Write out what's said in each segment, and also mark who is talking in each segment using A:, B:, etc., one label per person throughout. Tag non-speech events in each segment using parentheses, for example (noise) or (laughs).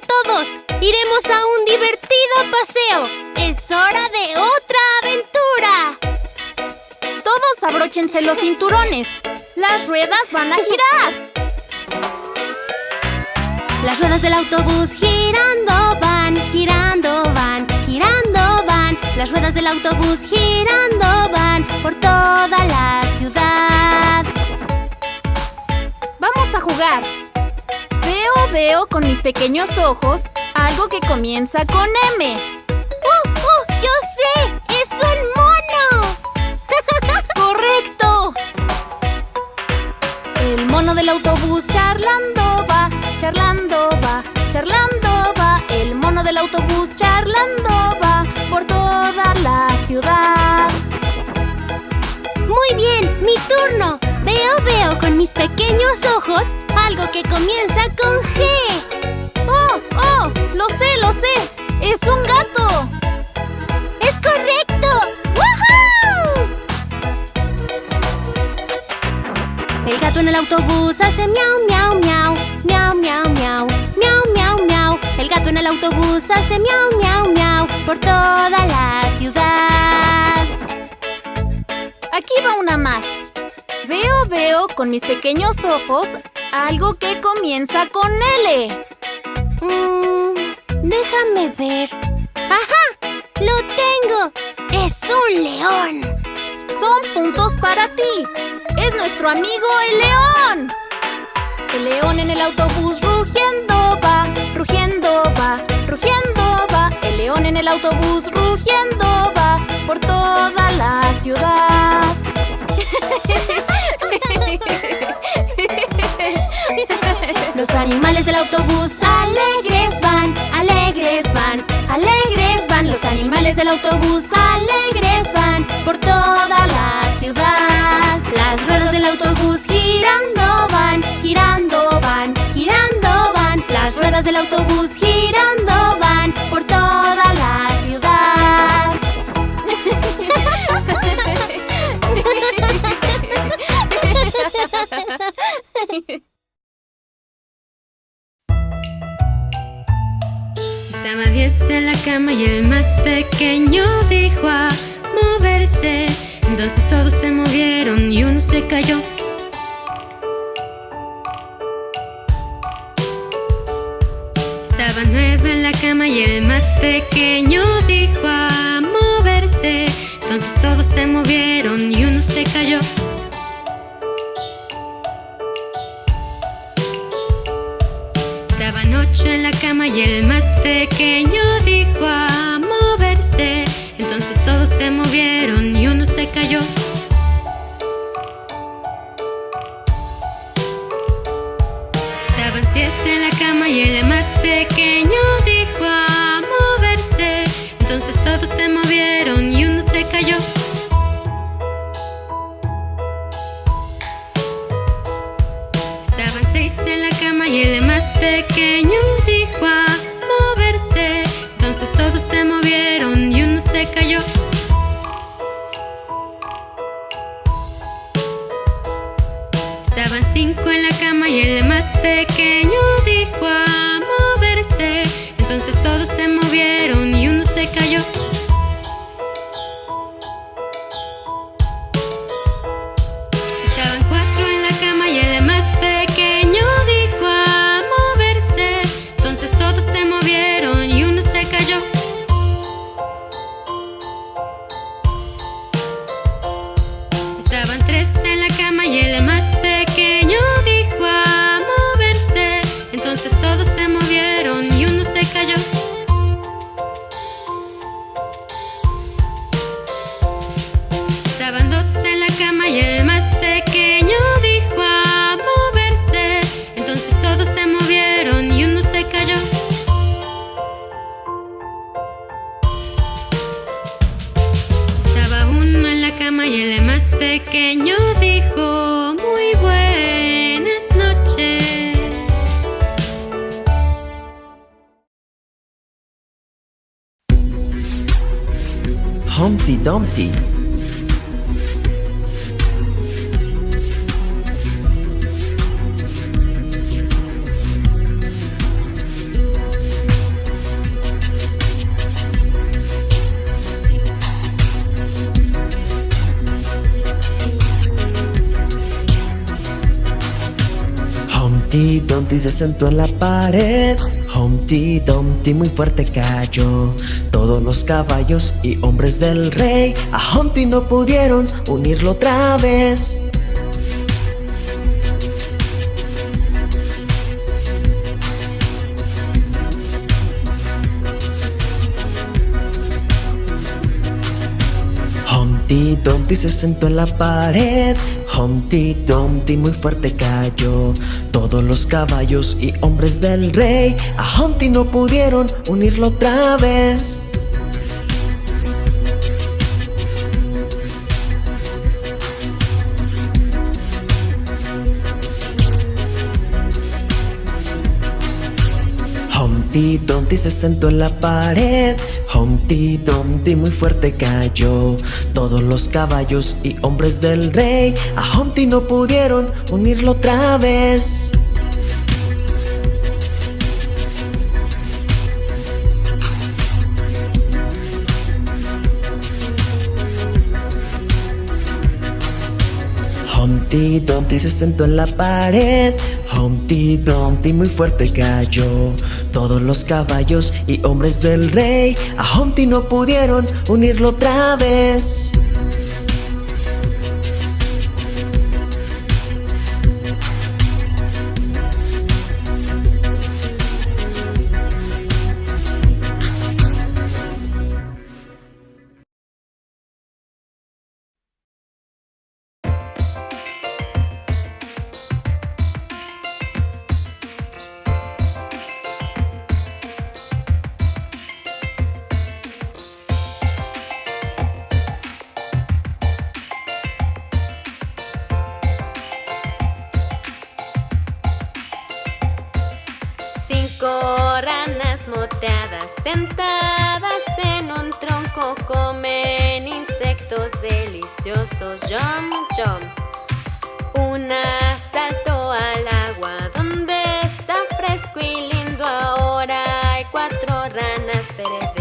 A: todos! ¡Iremos a un divertido paseo! ¡Es hora de otra aventura!
B: Todos abróchense los cinturones. Las ruedas van a girar.
A: Las ruedas del autobús girando van, girando van, girando van. Las ruedas del autobús girando van
B: Veo, con mis pequeños ojos algo que comienza con M.
A: ¡Oh, oh! ¡Yo sé! ¡Es un mono! (laughs)
B: ¡Correcto! El mono del autobús charlando va, charlando va, charlando va. El mono del autobús charlando va por toda la ciudad.
A: Muy bien, mi turno. Veo, veo con mis pequeños ojos algo que comienza con G.
B: ¡Oh, oh! ¡Lo sé, lo sé! ¡Es un gato!
A: ¡Es correcto! ¡Woohoo! El gato en el autobús hace miau, miau, miau. Miau, miau, miau. Miau, miau, miau. El gato en el autobús hace miau, miau, miau. Por toda la ciudad.
B: Aquí va una más. Veo, veo con mis pequeños ojos algo que comienza con L.
A: Mm, déjame ver. ¡Ajá! ¡Lo tengo! ¡Es un león!
B: Son puntos para ti. Es nuestro amigo el león. El león en el autobús rugiendo va, rugiendo va, rugiendo va. El león en el autobús rugiendo va por toda la ciudad. (laughs)
A: animales del autobús alegres van, alegres van, alegres van. Los animales del autobús alegres van por toda la
C: más pequeño dijo a moverse. Entonces todos se movieron y uno se cayó. Estaba nueve en la cama y el más pequeño dijo a moverse. Entonces todos se movieron y uno se cayó. Estaban ocho en la cama y el más pequeño dijo a todos se movieron y uno se cayó. Estaban siete en la cama y el más pequeño dijo a moverse. Entonces todos se movieron y uno se cayó. Estaban seis en la cama y el más pequeño dijo a moverse. Entonces todos se movieron cayó. Estaban cinco en la cama y el más pequeño dijo a moverse. Entonces todos se movieron y uno se cayó. Dijo muy buenas noches.
D: Humpty Dumpty. Humpty Dumpty se sentó en la pared. Humpty Dumpty muy fuerte cayó. Todos los caballos y hombres del rey A Humpty no pudieron unirlo otra vez Dumpty se sentó en la pared. Humpty Dumpty muy fuerte cayó. Todos los caballos y hombres del rey A Humpty no pudieron unirlo otra vez. Humpty Dumpty se sentó en la pared Humpty Dumpty muy fuerte cayó. Todos los caballos y hombres del rey A Humpty no pudieron unirlo otra vez Humpty Dumpty se sentó en la pared. Humpty Dumpty muy fuerte cayó. Todos los caballos y hombres del rey A Humpty no pudieron unirlo otra vez
C: moteadas sentadas en un tronco comen insectos deliciosos. Jump, jump. Una saltó al agua donde está fresco y lindo. Ahora hay cuatro ranas verdes.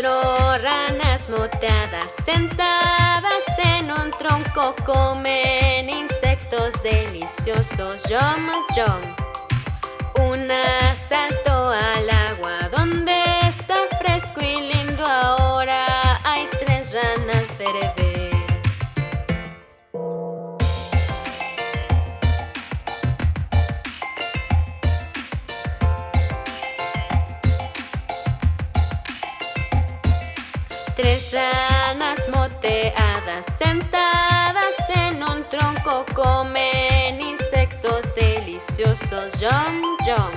C: Cuatro ranas moteadas sentadas en un tronco comen insectos deliciosos. Yum, yum. Una saltó al agua donde está fresco y lindo. Ahora hay tres ranas verdes. Tres ranas moteadas sentadas en un tronco comen insectos deliciosos. Jump, jump.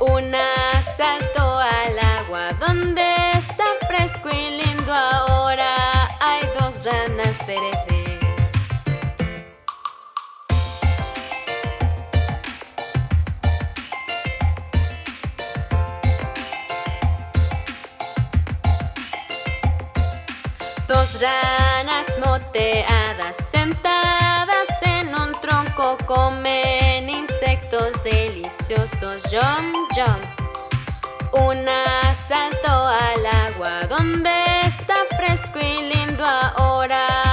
C: Una saltó al agua donde está fresco y lindo. Ahora ranas moteadas sentadas en un tronco comen insectos deliciosos. Jump, jump. Una saltó al agua donde está fresco y lindo. Ahora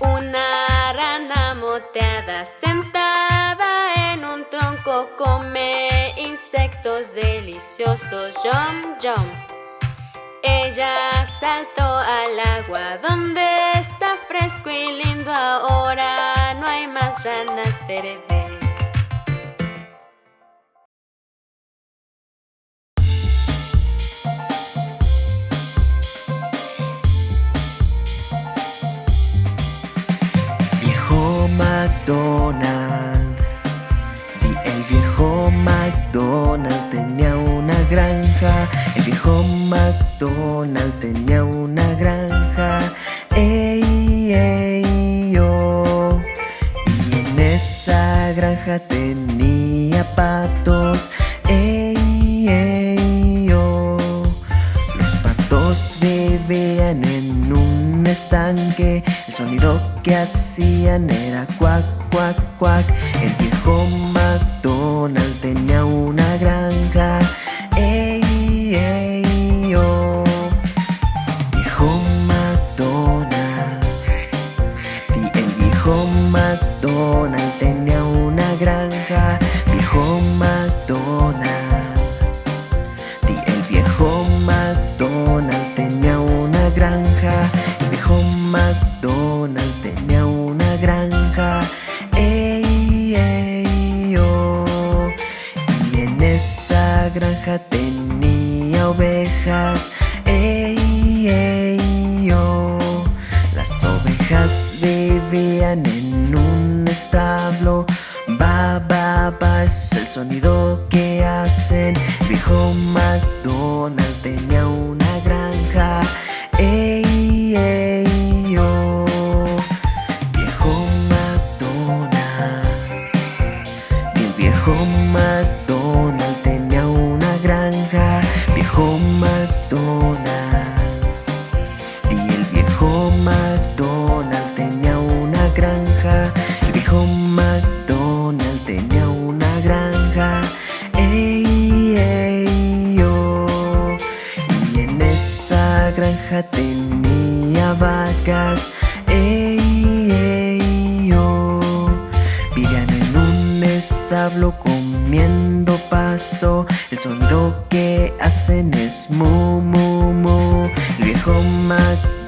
C: Una rana moteada sentada en un tronco come insectos deliciosos. Jump, jump. Ella saltó al agua donde está fresco y lindo. Ahora no hay más ranas verdes.
D: La granja tenía patos, ey, ey, oh. Los patos vivían en un estanque, el sonido que hacían era cuac, cuac, cuac. El viejo McDonald tenía una granja tenía ovejas Ey, ey, oh Las ovejas vivían en un establo Ba, ba, ba es el sonido sonido que hacen es mu, mu, mu. Viejo granja